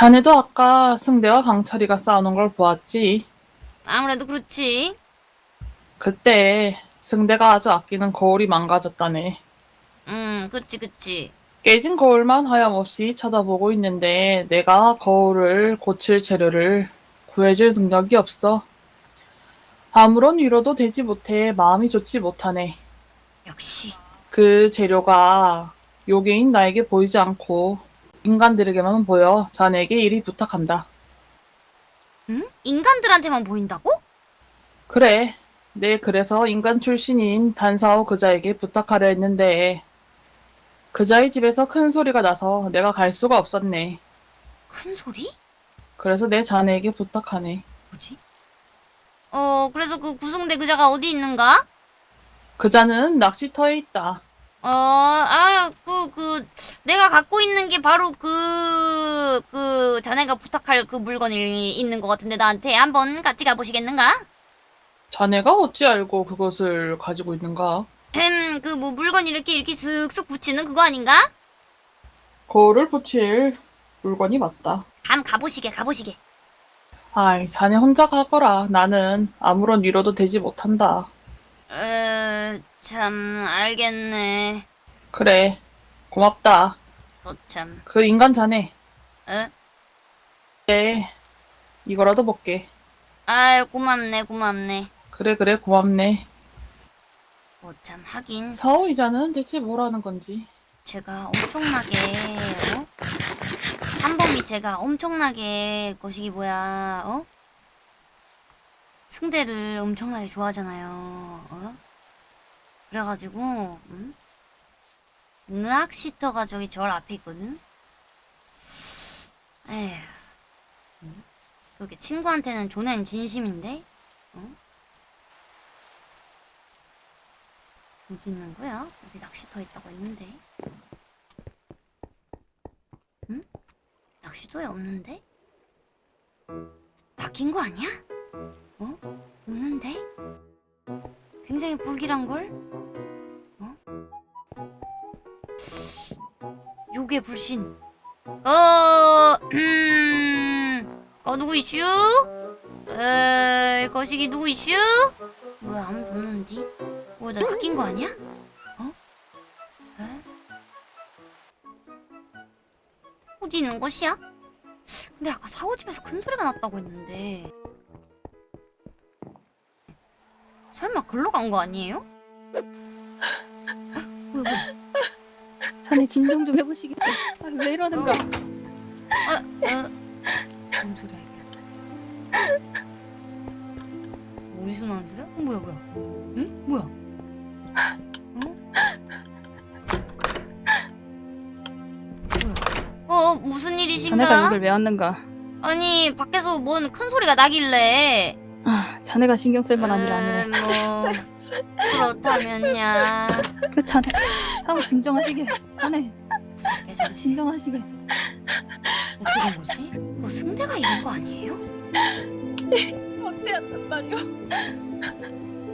자네도 아까 승대와 강철이가 싸우는 걸 보았지? 아무래도 그렇지. 그때 승대가 아주 아끼는 거울이 망가졌다네. 음, 그치, 그치. 깨진 거울만 하염없이 쳐다보고 있는데 내가 거울을 고칠 재료를 구해줄 능력이 없어. 아무런 위로도 되지 못해 마음이 좋지 못하네. 역시. 그 재료가 요괴인 나에게 보이지 않고 인간들에게만 보여 자네에게 이리 부탁한다. 응? 인간들한테만 보인다고? 그래. 네, 그래서 인간 출신인 단사오 그자에게 부탁하려 했는데 그자의 집에서 큰 소리가 나서 내가 갈 수가 없었네. 큰 소리? 그래서 내 자네에게 부탁하네. 뭐지? 어, 그래서 그 구승대 그자가 어디 있는가? 그자는 낚시터에 있다. 어, 아, 그, 그, 내가 갖고 있는 게 바로 그, 그, 자네가 부탁할 그 물건이 있는 것 같은데 나한테 한번 같이 가보시겠는가? 자네가 어찌 알고 그것을 가지고 있는가? 음, 그 뭐 물건 이렇게 이렇게 슥슥 붙이는 그거 아닌가? 거울을 붙일 물건이 맞다. 한번 가보시게, 가보시게. 아이, 자네 혼자 가거라. 나는 아무런 위로도 되지 못한다. 어, 참, 알겠네. 그래, 고맙다. 어, 참. 그 인간 자네. 어? 네, 이거라도 먹게. 아유, 고맙네, 고맙네. 그래, 그래, 고맙네. 어, 참, 하긴, 사오이자는 대체 뭐라는 건지. 제가 엄청나게, 어? 삼범이 제가 엄청나게, 거시기 뭐야, 어? 승대를 엄청나게 좋아하잖아요, 어? 그래가지고, 음? 의학시터가 저기 절 앞에 있거든? 에휴. 음? 그렇게 친구한테는 존엔 진심인데? 어? 어디 있는 거야? 여기 낚시터 있다고 했는데. 응? 낚시터에 없는데? 낚인 거 아니야? 어? 없는데? 굉장히 불길한걸? 요괴 불신. 어, 음, 거 누구 이슈? 에, 거시기 누구 이슈? 뭐야, 아무도 없는디? 뭐, 나 낚인 거 아니야? 어? 에? 어디 있는 것이야? 근데 아까 사오 집에서 큰 소리가 났다고 했는데 설마 글로 간 거 아니에요? 어, 뭐 자네 진정 좀 해보시게. 아, 왜 이러는가? 아, 어, 뭔 소리야 이게 어디서 나는 소리야? 어, 뭐야 뭐야 에? 뭐야 어? 뭐야 어 무슨 일이신가? 자네가 여길 왜 왔는가? 아니 밖에서 뭔 큰 소리가 나길래 아, 자네가 신경 쓸 만한 일 아니네. 음, 뭐 그렇다면야 그 자네, 사고 진정하시게. 자네, 계속 진정하시게. 어떻게 된 거지? 뭐 승대가 이런 거 아니에요? 어찌한단 말이오?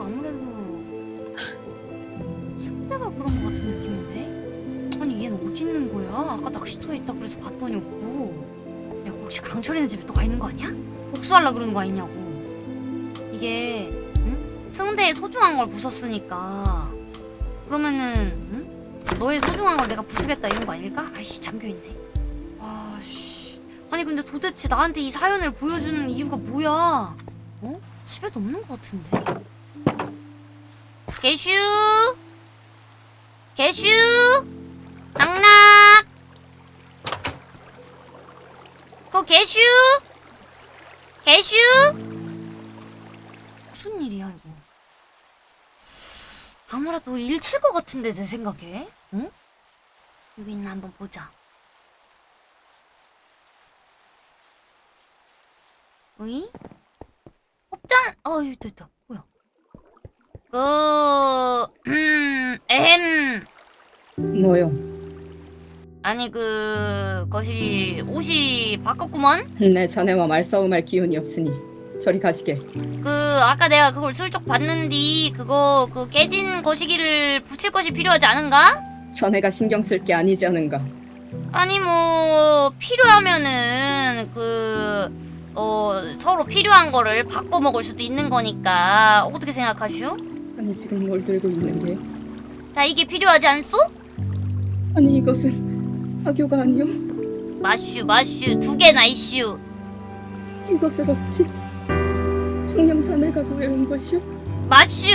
아무래도 승대가 그런 거 같은 느낌인데? 아니 얘는 어디 있는 거야? 아까 낚시터에 있다 그래서 갔더니 없고 야 혹시 강철이네 집에 또 가 있는 거 아니야? 복수하려 그러는 거 아니냐고 이게 응? 승대의 소중한 걸 부쉈으니까 그러면은 응? 너의 소중한 걸 내가 부수겠다 이런 거 아닐까? 아이씨 잠겨있네 아씨 아니 근데 도대체 나한테 이 사연을 보여주는 이유가 뭐야? 어? 집에도 없는 것 같은데 개슈 개슈 낙낙 그 개슈 개슈 무슨 일이야 이거 아무래도 일칠 것 같은데 내 생각에 응? 여기 있나 한번 보자 어이? 업장 어 여기 있다 있다 뭐야 그, 음, 에헴. 뭐요? 아니, 그, 것이, 옷이 바꿨구먼? 내 자네와 말싸움할 기운이 없으니 저리 가시게. 그, 아까 내가 그걸 슬쩍 봤는디, 그거, 그 깨진 거시기를 붙일 것이 필요하지 않은가? 자네가 신경 쓸 게 아니지 않은가? 아니 뭐 필요하면은 그 어, 서로 필요한 거를 바꿔 먹을 수도 있는 거니까 어떻게 생각하슈? 아니 지금 뭘 들고 있는 게? 자 이게 필요하지 않소? 아니 이것은 학교가 아니요. 마슈 마슈 두 개나 이슈 이것을 어찌 자네가 구해온 것이오? 마슈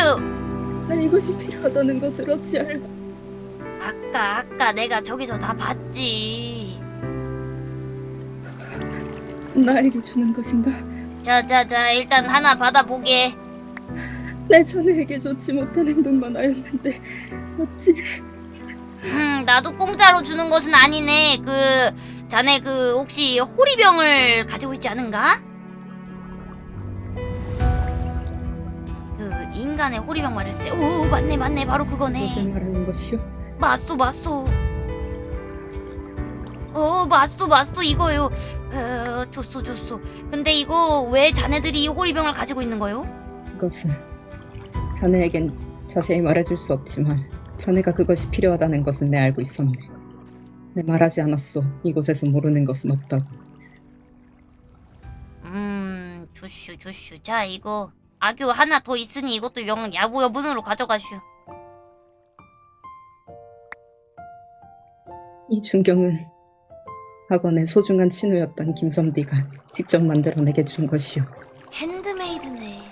나 이것이 필요하다는 것을 어찌 알고? 아까 아까 내가 저기서 다 봤지 나에게 주는 것인가? 자자자 일단 하나 받아보게 내 자네에게 좋지 못한 행동만 하였는데 어찌 음 나도 공짜로 주는 것은 아니네 그 자네 그 혹시 호리병을 가지고 있지 않은가? 그 인간의 호리병 말일세 오 맞네 맞네 바로 그거네 말하는 것이오? 맞소 맞소 어 맞소 맞소 이거요 어 줬소 줬소 근데 이거 왜 자네들이 이 호리병을 가지고 있는 거요? 그것은 자네에겐 자세히 말해줄 수 없지만 자네가 그것이 필요하다는 것은 내 알고 있었네. 내 말하지 않았소. 이곳에서 모르는 것은 없다고. 음 주슈 주슈 자 이거 악유 하나 더 있으니 이것도 영 야부 여분으로 가져가슈 이 중경은 학원의 소중한 친구였던 김선비가 직접 만들어 내게 준 것이오. 핸드메이드네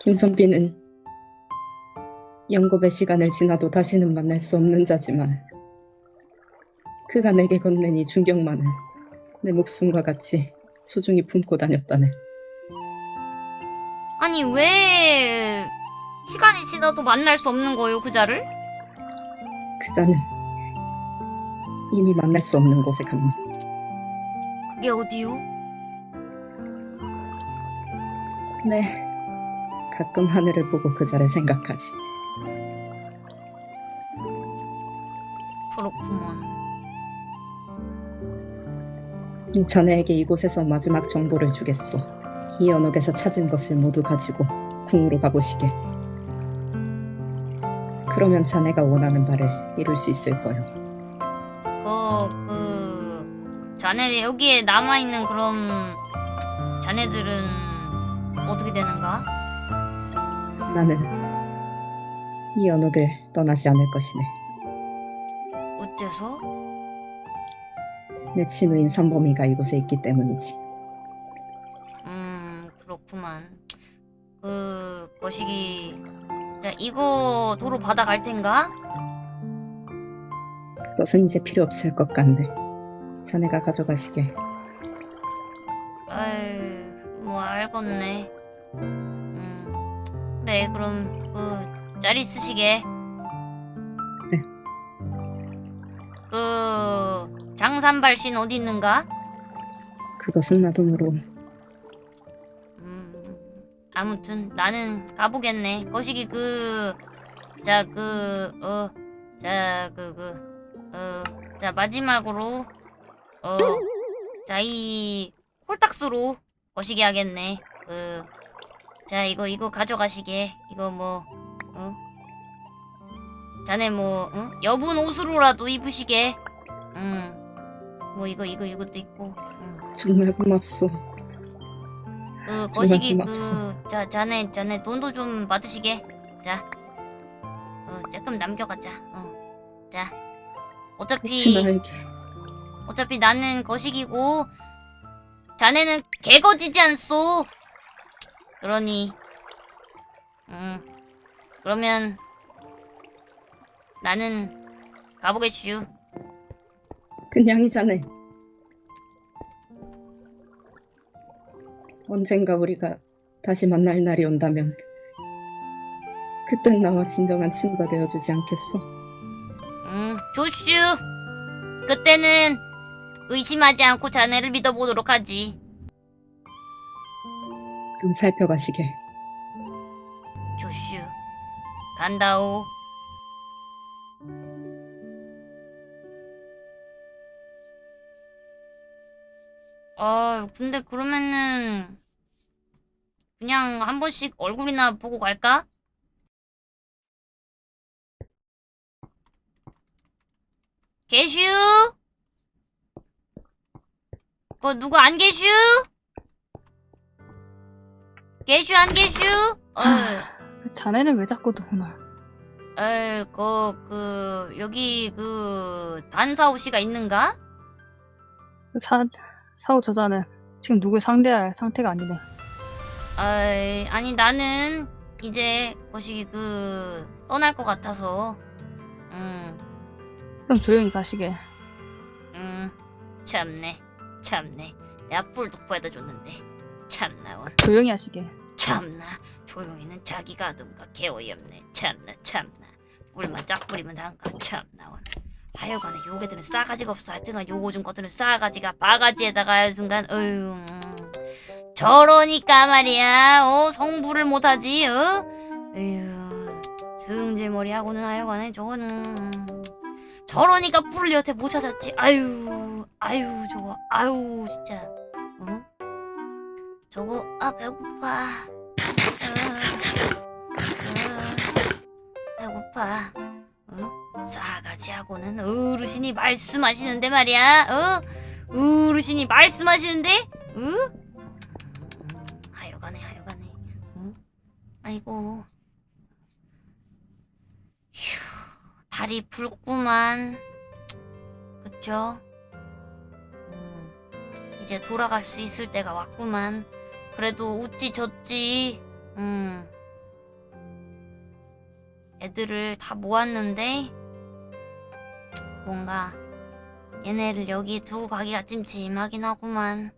김선비는 영겁의 시간을 지나도 다시는 만날 수 없는 자지만 그가 내게 건넨 이 중경만은 내 목숨과 같이 소중히 품고 다녔다네. 아니 왜 시간이 지나도 만날 수 없는 거요 그자를? 그자는 이미 만날 수 없는 곳에 갑니다. 그게 어디요? 네. 가끔 하늘을 보고 그자를 생각하지. 그렇구먼 이 자네에게 이곳에서 마지막 정보를 주겠소. 이 연옥에서 찾은 것을 모두 가지고 궁으로 가보시게. 그러면 자네가 원하는 바를 이룰 수 있을 거요. 그, 그, 자네, 여기에 남아있는 그럼, 자네들은 어떻게 되는가? 나는 이 연옥을 떠나지 않을 것이네. 어째서? 내 친구인 삼범이가 이곳에 있기 때문이지. 그, 거시기. 자, 이거 도로 받아갈 텐가? 그것은 이제 필요 없을 것 같네. 자네가 가져가시게. 아이, 뭐, 알겠네. 음, 그래, 그럼, 그, 짤이 쓰시게. 네. 그, 장산발신 어디 있는가? 그것은 나도 모르. 음, 아무튼 나는 가보겠네. 거시기 그, 자, 그, 어, 자, 그, 그, 어, 자, 마지막으로, 어, 자, 이 홀딱스로 거시기 하겠네. 그, 자, 이거, 이거 가져가시게. 이거 뭐, 어? 자네 뭐, 어? 여분 옷으로라도 입으시게. 음, 뭐, 이거, 이거, 이것도 있고. 음. 정말 고맙소. 그 거시기. 그자 자네 자네 돈도 좀 받으시게. 자 어, 조금 남겨가자. 어자 어차피 어차피 나는 거시기고 자네는 개거지지 않소. 그러니 음 그러면 나는 가보겠슈. 그냥이자네. 언젠가 우리가 다시 만날 날이 온다면 그땐 나와 진정한 친구가 되어주지 않겠소? 음 조슈 그때는 의심하지 않고 자네를 믿어보도록 하지 그럼 살펴가시게. 조슈 간다오 아 근데 그러면은 그냥 한 번씩 얼굴이나 보고 갈까? 개슈 그 누구 안 계슈? 계슈 안 계슈? 어, 자네는 왜 자꾸 오나? 에, 그, 그, 여기 그 단사오 씨가 있는가? 사 사오 저자는 지금 누굴 상대할 상태가 아니네. 아이, 아니 나는 이제 거시기 그 떠날 것 같아서, 음, 그럼 조용히 가시게. 음, 참네, 참네. 내가 뿔뚝부에다 줬는데, 참나 원. 조용히 하시게. 참나. 조용히는 자기가 하던가. 개어이없네. 참나 참나. 뿔만 짝 뿌리면 단가 참나 원 하여간에 요괴들은 싸가지가 없어. 하여튼간 요거 좀 것들은 싸가지가 바가지에다가 하여튼간 어휴 음. 저러니까 말이야. 어? 성부를 못하지 어? 에휴 승질머리하고는 하여간에 저거는. 음. 저러니까 뿔을 여태 못 찾았지. 아유 아유 저거 아유 진짜. 어? 저거 아 배고파. 어, 어, 배고파. 어? 싸 가지하고는 어르신이 말씀하시는데 말이야 어? 어르신이 말씀하시는데 어? 하여간에 하여간에 어? 아이고 휴 다리 붉구만 그쵸? 음, 이제 돌아갈 수 있을 때가 왔구만 그래도 웃지 졌지. 음. 애들을 다 모았는데 뭔가 얘네를 여기 두고 가기가 찜찜하긴 하구만.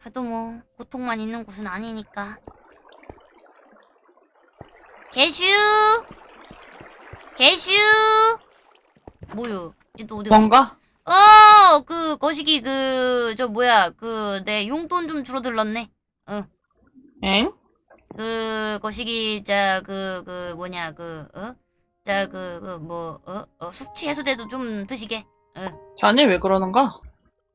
그래도 뭐 고통만 있는 곳은 아니니까. 개슈! 개슈! 뭐요? 얘또 어디? 뭔가? 어, 그 거시기 그 저 뭐야 그 내 용돈 좀 줄어들렀네. 엥? 그 거시기 자그그 뭐냐 그 어? 자 그 그 뭐 어? 어 숙취 해소제도 좀 드시게. 자네 왜 그러는가?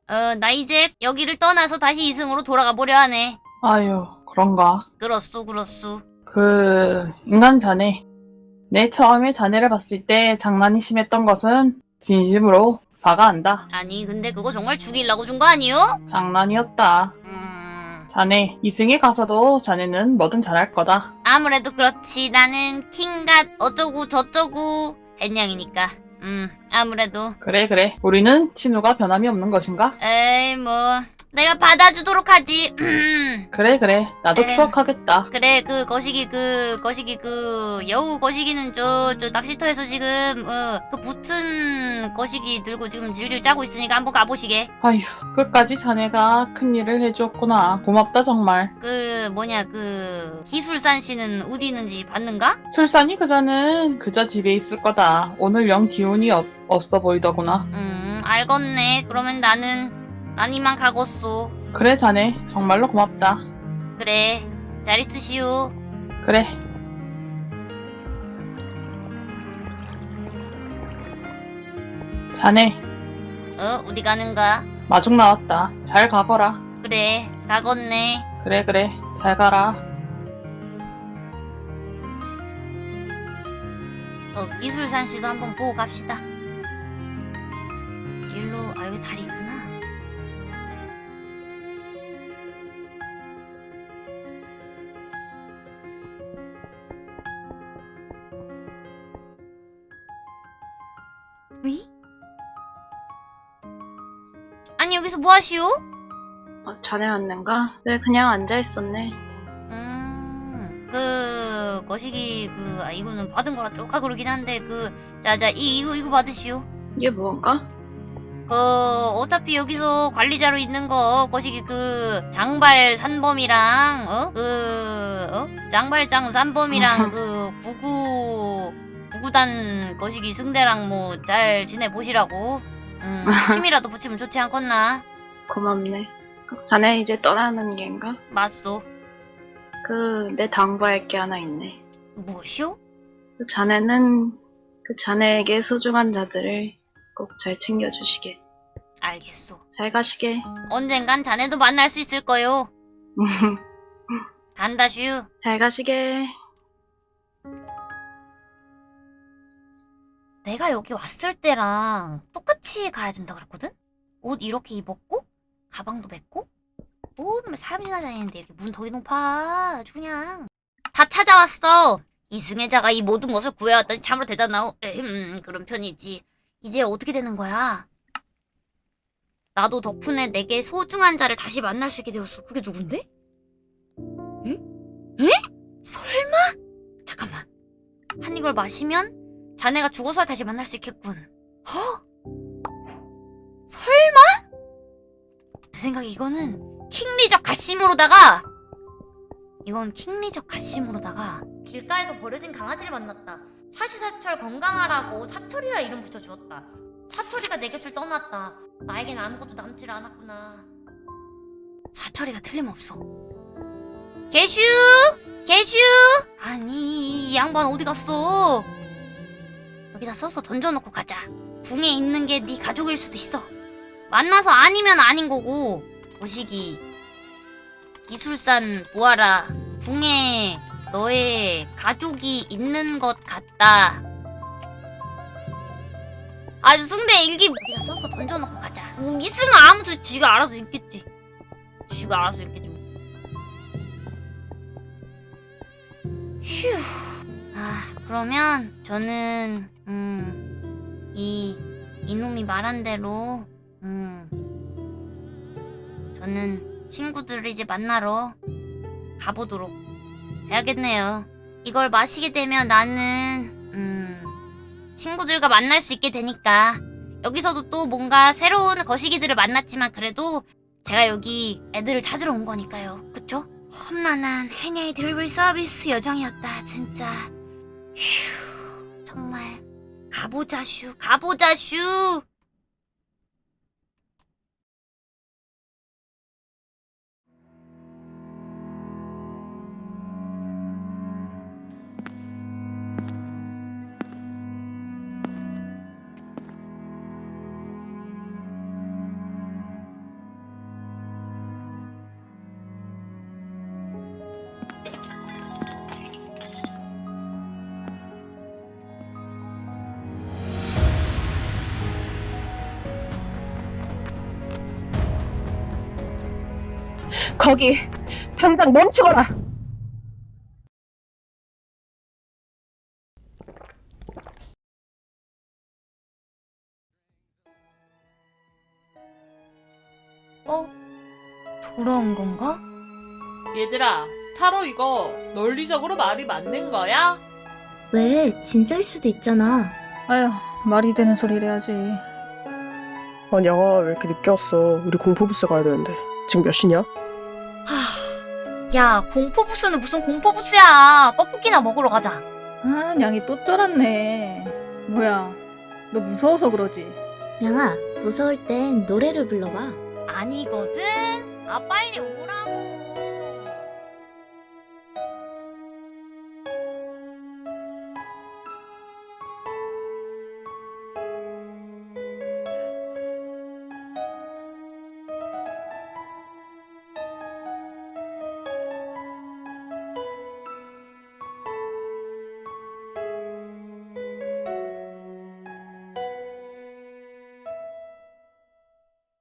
어 나 이제 여기를 떠나서 다시 이승으로 돌아가 보려 하네. 아유, 그런가. 그렇소 그렇소. 그, 인간 자네. 내 처음에 자네를 봤을 때 장난이 심했던 것은 진심으로 사과한다. 아니 근데 그거 정말 죽이려고 준 거 아니요? 장난이었다. 음 자네, 이승에 가서도 자네는 뭐든 잘할 거다. 아무래도 그렇지 나는 킹갓 어쩌고 저쩌고 햇냥이니까. 음 아무래도 그래, 그래. 우리는 친우가 변함이 없는 것인가? 에이 뭐 내가 받아주도록 하지 그래, 그래. 나도 에. 추억하겠다. 그래 그 거시기 그 거시기 그 여우 거시기는 저 저 낚시터에서 지금 어 그 붙은 거시기 들고 지금 질질 짜고 있으니까 한번 가보시게 아휴, 끝까지 자네가 큰 일을 해줬구나. 고맙다, 정말. 그 뭐냐 그 기술산 씨는 어디 있는지 봤는가? 술산이 그자는 그저 집에 있을 거다. 오늘 영 기운이 없, 없어 보이더구나. 음 알겠네 그러면 나는 난 이만 가겠소 그래, 자네. 정말로 고맙다. 그래 잘 있으시오 그래. 자네, 어 어디 가는가? 마중 나왔다. 잘 가거라. 그래 가겠네 그래, 그래. 잘 가라. 어, 기술산 씨도 한번 보고 갑시다. 일로, 아, 여기 다리 있구나. 뭐 하시오? 어, 자네 왔는가? 네, 그냥 앉아있었네. 음, 그, 거시기, 그, 아, 이거는 받은 거라 쪼까 그러긴 한데, 그, 자, 자, 이, 이거, 이거 받으시오. 이게 무언가? 그 어차피 여기서 관리자로 있는 거 거시기 그 장발 산범이랑 어 그 어? 장발장 산범이랑 그 구구 구구단 거시기 승대랑 뭐 잘 지내 보시라고 음 침이라도 붙이면 좋지 않겠나 고맙네. 자네 이제 떠나는 게인가? 맞소 그, 내 당부할 게 하나 있네. 무엇이오 그 자네는 그 자네에게 소중한 자들을 꼭 잘 챙겨주시게. 알겠소 잘 가시게. 언젠간 자네도 만날 수 있을 거요 간다 슈 잘 가시게. 내가 여기 왔을 때랑 똑같이 가야 된다 그랬거든? 옷 이렇게 입었고 가방도 맸고 뭐 사람 지나다니는데 이렇게 문 더위 높아 아주 그냥 다 찾아왔어 이승혜자가 이 모든 것을 구해왔더니 참으로 대단하오 음, 그런 편이지 이제 어떻게 되는 거야 나도 덕분에 내게 소중한 자를 다시 만날 수 있게 되었어 그게 누군데? 응? 에? 설마? 잠깐만 한 이걸 마시면 자네가 죽어서 다시 만날 수 있겠군 허? 설마? 내 생각에 이거는 킹리적 가심으로다가 이건 킹리적 가심으로다가 길가에서 버려진 강아지를 만났다. 사시사철 건강하라고 사철이라 이름 붙여주었다. 사철이가 내 곁을 떠났다. 나에겐 아무것도 남질 않았구나. 사철이가 틀림없어. 개슈! 개슈! 아니 이 양반 어디 갔어? 여기다 써서 던져놓고 가자. 궁에 있는 게 네 가족일 수도 있어. 만나서 아니면 아닌 거고. 오시기. 기술산 보아라. 궁에 너의 가족이 있는 것 같다. 아주 승대 일기 여기다 써서 던져놓고 가자. 뭐 있으면 아무도 쥐가 알아서 읽겠지. 쥐가 알아서 읽겠지. 뭐. 휴. 아 그러면 저는 음, 이 이놈이 말한 대로 음, 저는 친구들을 이제 만나러 가보도록 해야겠네요. 이걸 마시게 되면 나는 음, 친구들과 만날 수 있게 되니까 여기서도 또 뭔가 새로운 거시기들을 만났지만 그래도 제가 여기 애들을 찾으러 온 거니까요. 그쵸? 험난한 해녀의 드리블 서비스 여정이었다 진짜. 휴 정말 가보자 슈 가보자 슈. 거기 당장 멈추거라. 어? 돌아온 건가? 얘들아, 타로 이거 논리적으로 말이 맞는 거야? 왜? 진짜일 수도 있잖아. 아휴, 말이 되는 소리를 해야지. 아니 양아 왜 이렇게 늦게 왔어? 우리 공포부스 가야 되는데 지금 몇 시냐? 하... 야 공포부스는 무슨 공포부스야 떡볶이나 먹으러 가자 아, 양이 또 쫄았네. 뭐야, 너 무서워서 그러지? 양아, 무서울 땐 노래를 불러봐. 아니거든 아 빨리 오라고